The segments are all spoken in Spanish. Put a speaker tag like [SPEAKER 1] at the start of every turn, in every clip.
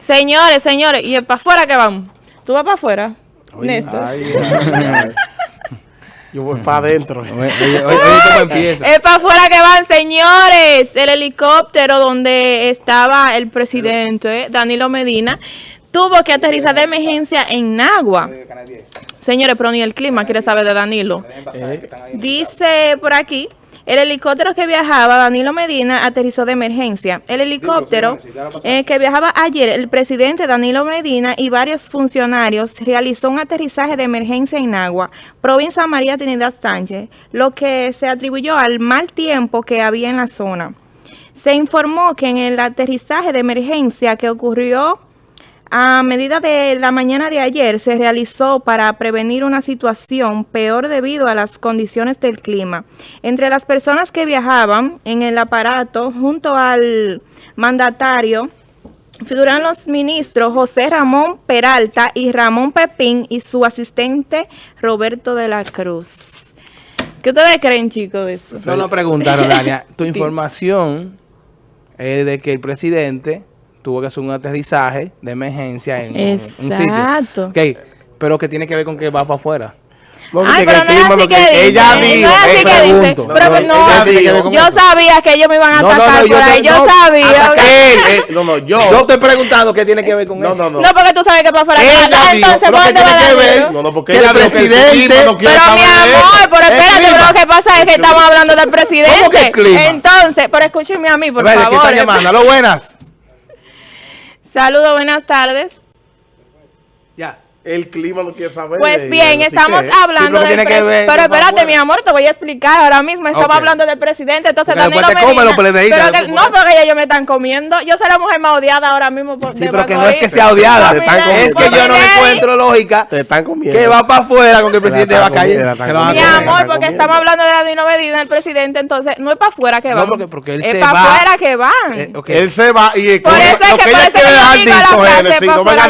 [SPEAKER 1] Señores, señores, ¿y para afuera que van? ¿Tú vas para afuera, Néstor?
[SPEAKER 2] Ay, ay, ay. Yo voy para adentro.
[SPEAKER 3] Oye, oye, oye, ¿cómo empieza?
[SPEAKER 1] Es para afuera que van, señores. El helicóptero donde estaba el presidente Danilo Medina tuvo que aterrizar de emergencia en Nagua. Señores, pero ni el clima quiere saber de Danilo. Dice por aquí, el helicóptero que viajaba, Danilo Medina, aterrizó de emergencia. El helicóptero eh, que viajaba ayer, el presidente Danilo Medina y varios funcionarios realizó un aterrizaje de emergencia en Agua, provincia María Trinidad Sánchez, lo que se atribuyó al mal tiempo que había en la zona. Se informó que en el aterrizaje de emergencia que ocurrió a medida de la mañana de ayer se realizó para prevenir una situación peor debido a las condiciones del clima. Entre las personas que viajaban en el aparato junto al mandatario figuran los ministros José Ramón Peralta y Ramón Pepín y su asistente Roberto de la Cruz. ¿Qué ustedes creen, chicos, eso?
[SPEAKER 3] Nos preguntaron, Dania. Tu información es de que el presidente tuvo que hacer un aterrizaje de emergencia en un- un sitio.
[SPEAKER 1] Exacto.
[SPEAKER 3] Ok, pero que tiene que ver con que va para afuera.
[SPEAKER 2] No,
[SPEAKER 1] Ay, pero no es así
[SPEAKER 2] lo
[SPEAKER 1] que dice.
[SPEAKER 2] ella
[SPEAKER 1] no
[SPEAKER 2] dijo.
[SPEAKER 1] es así
[SPEAKER 2] eh,
[SPEAKER 1] que dice.
[SPEAKER 3] pregunto.
[SPEAKER 1] Pero que
[SPEAKER 2] No,
[SPEAKER 1] no, yo
[SPEAKER 3] eso.
[SPEAKER 1] sabía que ellos me iban a
[SPEAKER 3] No, no,
[SPEAKER 1] atacar
[SPEAKER 3] no, yo
[SPEAKER 1] por ahí. Yo
[SPEAKER 3] no,
[SPEAKER 1] sabía.
[SPEAKER 2] Él, eh, no, no, yo.
[SPEAKER 3] Yo estoy preguntando qué tiene que ver con
[SPEAKER 2] No,
[SPEAKER 3] eso.
[SPEAKER 2] no, no.
[SPEAKER 1] No, porque tú sabes que para afuera.
[SPEAKER 2] Ella dijo,
[SPEAKER 1] entonces, ¿por
[SPEAKER 2] que
[SPEAKER 1] dónde va
[SPEAKER 2] tiene que ver. No, no, porque
[SPEAKER 3] Que
[SPEAKER 2] ella
[SPEAKER 3] el
[SPEAKER 2] dijo que el
[SPEAKER 3] presidente-
[SPEAKER 2] no
[SPEAKER 1] Pero mi amor, pero espérate, pero lo que pasa es que estamos hablando del presidente.
[SPEAKER 3] ¿Cómo que el clima?
[SPEAKER 1] Entonces, pero escúchenme a mí, por
[SPEAKER 3] Espérate, ¿quién
[SPEAKER 1] favor.
[SPEAKER 3] está llamando? ¿Aló, buenas?
[SPEAKER 1] Saludos, buenas tardes.
[SPEAKER 3] Ya.
[SPEAKER 2] El clima no quiere saber.
[SPEAKER 1] Pues bien, estamos
[SPEAKER 2] que-
[SPEAKER 1] hablando
[SPEAKER 3] pero
[SPEAKER 1] del
[SPEAKER 3] que
[SPEAKER 1] pre-
[SPEAKER 3] ver
[SPEAKER 1] Pero espérate, mi amor, te voy a explicar. Ahora mismo estamos
[SPEAKER 3] Ok.
[SPEAKER 1] hablando del presidente. Entonces,
[SPEAKER 3] Porque
[SPEAKER 1] Danilo Medina.
[SPEAKER 3] los PLDistas,
[SPEAKER 1] pero que- no, porque ellos me están comiendo. Yo soy la mujer más odiada ahora mismo por
[SPEAKER 3] Sí,
[SPEAKER 1] de
[SPEAKER 3] pero que no es que sea odiada.
[SPEAKER 2] Te están
[SPEAKER 3] Es que yo no
[SPEAKER 1] ley.
[SPEAKER 3] encuentro lógica
[SPEAKER 2] Te están comiendo.
[SPEAKER 3] que va para afuera con que el presidente va a caer.
[SPEAKER 1] Mi amor, porque estamos hablando de Danilo Medina, el presidente, entonces no es para afuera que
[SPEAKER 3] No,
[SPEAKER 1] van.
[SPEAKER 3] porque- porque él
[SPEAKER 1] es
[SPEAKER 3] se
[SPEAKER 1] para
[SPEAKER 3] va.
[SPEAKER 1] afuera que van.
[SPEAKER 2] Él se va y
[SPEAKER 1] Por
[SPEAKER 2] lo-
[SPEAKER 1] eso es que
[SPEAKER 2] que
[SPEAKER 1] por
[SPEAKER 2] ella
[SPEAKER 1] eso
[SPEAKER 2] quiere
[SPEAKER 1] yo digo la frase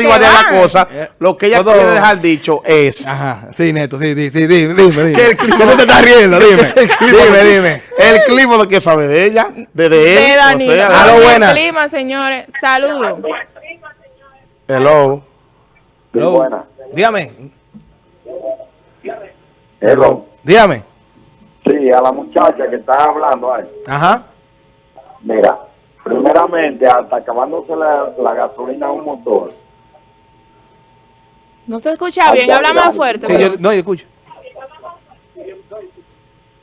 [SPEAKER 2] no
[SPEAKER 1] que
[SPEAKER 2] la cosa.
[SPEAKER 3] Eh,
[SPEAKER 2] Lo que ella
[SPEAKER 3] todo-
[SPEAKER 2] quiere dejar dicho es
[SPEAKER 3] Ajá, sí, Neto, sí, sí, sí, dime, dime, dime.
[SPEAKER 2] que el clima
[SPEAKER 3] ¿Qué tú te estás riendo? Dime, dime, dime.
[SPEAKER 2] El clima no quiere saber de ella, de, de él.
[SPEAKER 1] de Danilo.
[SPEAKER 2] O sea,
[SPEAKER 1] Porque el
[SPEAKER 3] buenas.
[SPEAKER 1] clima, señores. Saludos.
[SPEAKER 2] hello.
[SPEAKER 3] Hello.
[SPEAKER 4] buena.
[SPEAKER 3] Dígame,
[SPEAKER 4] Hello.
[SPEAKER 3] dígame.
[SPEAKER 4] Sí, a la muchacha que está hablando ahí.
[SPEAKER 3] Ajá.
[SPEAKER 4] Mira, primeramente, hasta acabándose la, la gasolina a un motor,
[SPEAKER 1] No se escucha bien, habla más fuerte.
[SPEAKER 3] Sí,
[SPEAKER 1] pero-
[SPEAKER 3] yo, no, yo escucho.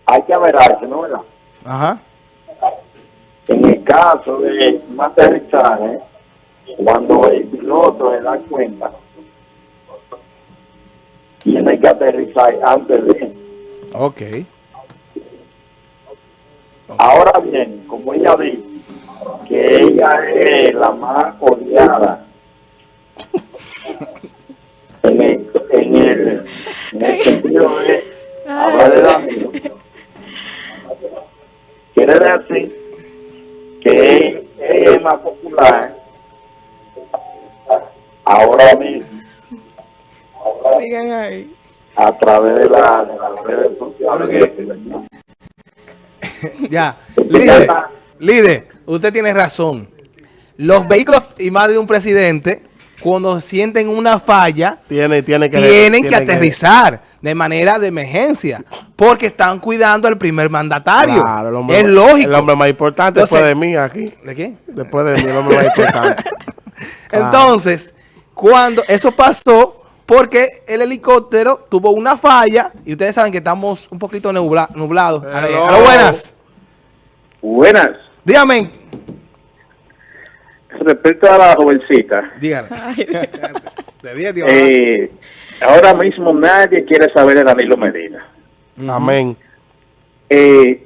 [SPEAKER 4] hay que averarse, ¿no? ¿Verdad?
[SPEAKER 3] Ajá.
[SPEAKER 4] En el caso de un aterrizaje, cuando el piloto se da cuenta, tiene que aterrizar antes de.
[SPEAKER 3] Ok.
[SPEAKER 4] Ahora bien, como ella dice, que ella es la más odiada sentido de hablar de Danilo, quiere decir que ella es más popular ahora mismo
[SPEAKER 1] Digan ahí.
[SPEAKER 4] a través de, la, de las redes sociales.
[SPEAKER 3] Ya. Líder, líder, usted tiene razón. Los vehículos y más de un presidente, cuando sienten una falla,
[SPEAKER 2] Tiene, tiene que
[SPEAKER 3] tienen que
[SPEAKER 2] tiene
[SPEAKER 3] aterrizar de manera de emergencia, porque están cuidando al primer mandatario.
[SPEAKER 2] Claro, el hombre,
[SPEAKER 3] es lógico.
[SPEAKER 2] El hombre más importante
[SPEAKER 3] Entonces-
[SPEAKER 2] después de mí aquí.
[SPEAKER 3] ¿De qué?
[SPEAKER 2] Después de mí, el hombre más importante. Claro.
[SPEAKER 3] Entonces, cuando eso pasó, porque el helicóptero tuvo una falla, y ustedes saben que estamos un poquito nubla- nublados. A
[SPEAKER 2] Hello.
[SPEAKER 3] lo buenas.
[SPEAKER 4] Buenas.
[SPEAKER 3] Dígame.
[SPEAKER 4] Respecto a la jovencita,
[SPEAKER 3] Dígame. De 10, tío.
[SPEAKER 4] Eh, ahora mismo nadie quiere saber de Danilo Medina.
[SPEAKER 2] Amén.
[SPEAKER 4] Eh,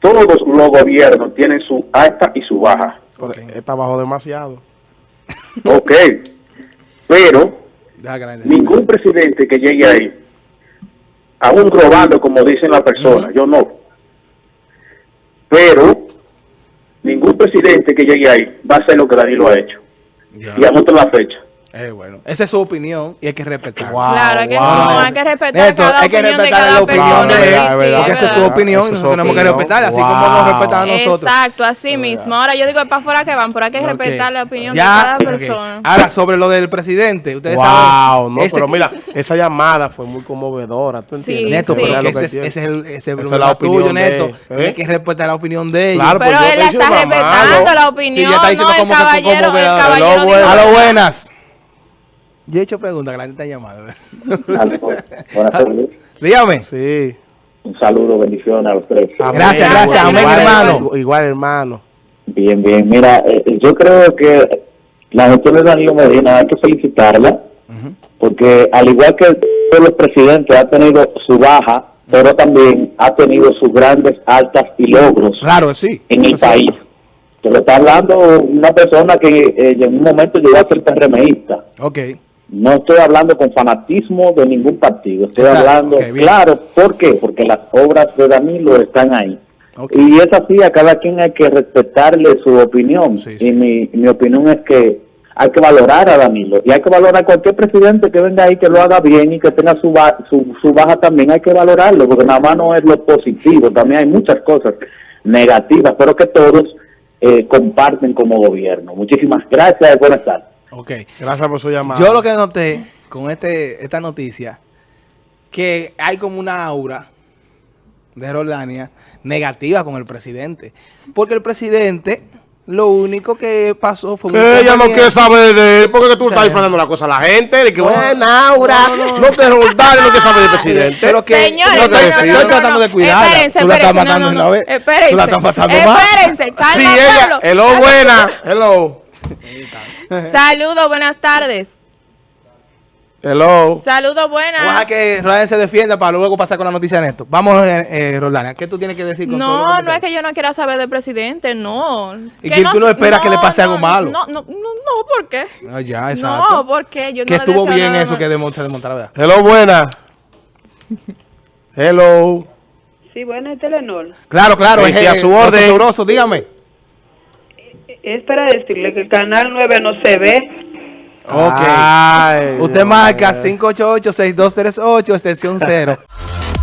[SPEAKER 4] todos los, gobiernos tienen su alta y su baja.
[SPEAKER 2] Está bajo demasiado.
[SPEAKER 4] Ok. Pero ningún presidente que llegue ahí, aún robando como dicen las personas, yo no. Pero presidente que llegue ahí va a hacer lo que Danilo ha hecho.
[SPEAKER 3] Ya.
[SPEAKER 4] Y anoten la fecha.
[SPEAKER 3] Eh, bueno, esa es su opinión y hay que respetarla.
[SPEAKER 2] Wow,
[SPEAKER 1] Claro, hay que,
[SPEAKER 2] wow.
[SPEAKER 1] no, hay que respetar
[SPEAKER 3] Neto,
[SPEAKER 1] cada
[SPEAKER 3] hay que
[SPEAKER 1] opinión de
[SPEAKER 3] respetar
[SPEAKER 1] cada
[SPEAKER 3] la opinión
[SPEAKER 1] persona.
[SPEAKER 3] de él,
[SPEAKER 1] sí.
[SPEAKER 3] Porque esa es su opinión y nosotros tenemos que respetarla, así como
[SPEAKER 2] Wow.
[SPEAKER 3] nos respetan a nosotros.
[SPEAKER 1] Exacto, así mismo. Ahora yo digo es para afuera que van, pero hay que respetar la opinión
[SPEAKER 3] Ya,
[SPEAKER 1] de cada persona.
[SPEAKER 3] Ahora, sobre lo del presidente, ustedes
[SPEAKER 2] Wow,
[SPEAKER 3] saben.
[SPEAKER 2] no,
[SPEAKER 3] ese-
[SPEAKER 2] pero mira, esa llamada fue muy conmovedora, ¿tú
[SPEAKER 1] Sí,
[SPEAKER 2] entiendes?
[SPEAKER 3] Neto,
[SPEAKER 1] sí.
[SPEAKER 3] porque
[SPEAKER 2] Era lo
[SPEAKER 3] ese, ese es el, ese es
[SPEAKER 2] la opinión
[SPEAKER 3] tuyo,
[SPEAKER 2] de
[SPEAKER 3] Neto.
[SPEAKER 2] él, ¿eh?
[SPEAKER 3] Que respetar la opinión de ellos.
[SPEAKER 2] Claro,
[SPEAKER 1] Pero él está respetando la opinión,
[SPEAKER 3] ya está diciendo
[SPEAKER 1] no, el caballero.
[SPEAKER 3] A lo buenas. Yo he hecho preguntas que la gente está llamando.
[SPEAKER 4] Buenas tardes.
[SPEAKER 3] Dígame.
[SPEAKER 2] Sí.
[SPEAKER 4] Un saludo, bendiciones a los tres.
[SPEAKER 2] Amén.
[SPEAKER 3] Gracias,
[SPEAKER 1] gracias. Amén,
[SPEAKER 2] Igual,
[SPEAKER 3] hermano.
[SPEAKER 2] Igual, hermano.
[SPEAKER 4] Bien, bien. Mira, eh, yo creo que la gestión de Danilo Medina hay que felicitarla, porque al igual que todos los presidentes ha tenido su baja, pero también ha tenido sus grandes altas y logros
[SPEAKER 3] Claro, sí.
[SPEAKER 4] en el
[SPEAKER 3] sí.
[SPEAKER 4] país. Te lo está hablando una persona que eh, en un momento llegó a ser PRMista.
[SPEAKER 3] Ok.
[SPEAKER 4] No estoy hablando con fanatismo de ningún partido, estoy
[SPEAKER 3] Exacto,
[SPEAKER 4] hablando, claro, ¿por qué? Porque las obras de Danilo están ahí. Y es así, a cada quien hay que respetarle su opinión.
[SPEAKER 3] Sí, sí.
[SPEAKER 4] Y mi, mi opinión es que hay que valorar a Danilo. Y hay que valorar a cualquier presidente que venga ahí, que lo haga bien y que tenga su, ba- su, su baja también. Hay que valorarlo, porque nada más no es lo positivo. También hay muchas cosas negativas, pero que todos eh, comparten como gobierno. Muchísimas gracias y buenas tardes.
[SPEAKER 3] Ok.
[SPEAKER 2] Gracias por su llamada.
[SPEAKER 3] Yo lo que noté con este esta noticia, que hay como una aura de Roldania negativa con el presidente. Porque el presidente, lo único que pasó fue
[SPEAKER 2] Que ella no quiere saber de él, porque que tú estás inflando la cosa a la gente, de que,
[SPEAKER 3] No.
[SPEAKER 2] bueno, Aura,
[SPEAKER 3] No, no,
[SPEAKER 2] no, te roldar, no quiere saber del presidente.
[SPEAKER 3] Pero que
[SPEAKER 1] Señores,
[SPEAKER 3] yo
[SPEAKER 2] no,
[SPEAKER 3] estoy,
[SPEAKER 2] no, no,
[SPEAKER 3] tratando de cuidarla.
[SPEAKER 1] Espérense,
[SPEAKER 3] Tú la estás matando una vez.
[SPEAKER 1] espérense.
[SPEAKER 3] Tú la estás matando más.
[SPEAKER 1] Espérense, calma,
[SPEAKER 2] Sí, ella, hello, buena, hello,
[SPEAKER 1] Saludos, buenas tardes.
[SPEAKER 2] hello.
[SPEAKER 1] Saludos,
[SPEAKER 3] Vamos a
[SPEAKER 1] buenas.
[SPEAKER 3] que Roldán se defienda para luego pasar con la noticia de esto. Vamos, eh, eh, Roldán, ¿qué tú tienes que decir con todo lo
[SPEAKER 1] No, no es que yo no quiera saber del presidente, no.
[SPEAKER 3] ¿Y que tú no esperas que le pase algo malo?
[SPEAKER 1] No, no, no, no, ¿por qué?
[SPEAKER 3] Ah, ya, exacto.
[SPEAKER 1] No, porque yo no
[SPEAKER 3] que estuvo bien eso que demo- se demostrara, ¿verdad?
[SPEAKER 2] Hello, buena. Hello.
[SPEAKER 5] Sí, bueno, es Telenor.
[SPEAKER 3] Claro, claro.
[SPEAKER 2] Sí, sí, a su orden.
[SPEAKER 3] Sabroso, dígame.
[SPEAKER 5] Es para decirle que el Canal 9 no se ve.
[SPEAKER 3] Ok.
[SPEAKER 2] Ay,
[SPEAKER 3] Usted marca
[SPEAKER 2] mío.
[SPEAKER 3] 588-6238, extensión 0.